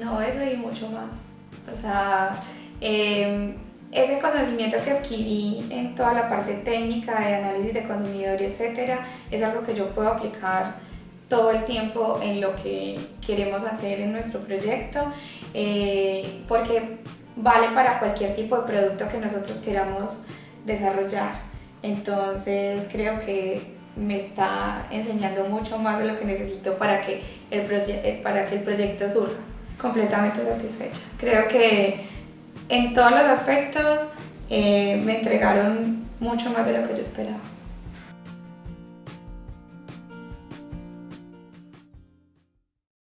No, eso y mucho más. O sea, em, ese conocimiento que adquirí en toda la parte técnica de análisis de consumidor, etcétera, es algo que yo puedo aplicar todo el tiempo en lo que queremos hacer en nuestro proyecto, eh, porque vale para cualquier tipo de producto que nosotros queramos desarrollar. Entonces creo que me está enseñando mucho más de lo que necesito para que el, eh, para que el proyecto surja. Completamente satisfecha. Creo que en todos los aspectos eh, me entregaron mucho más de lo que yo esperaba.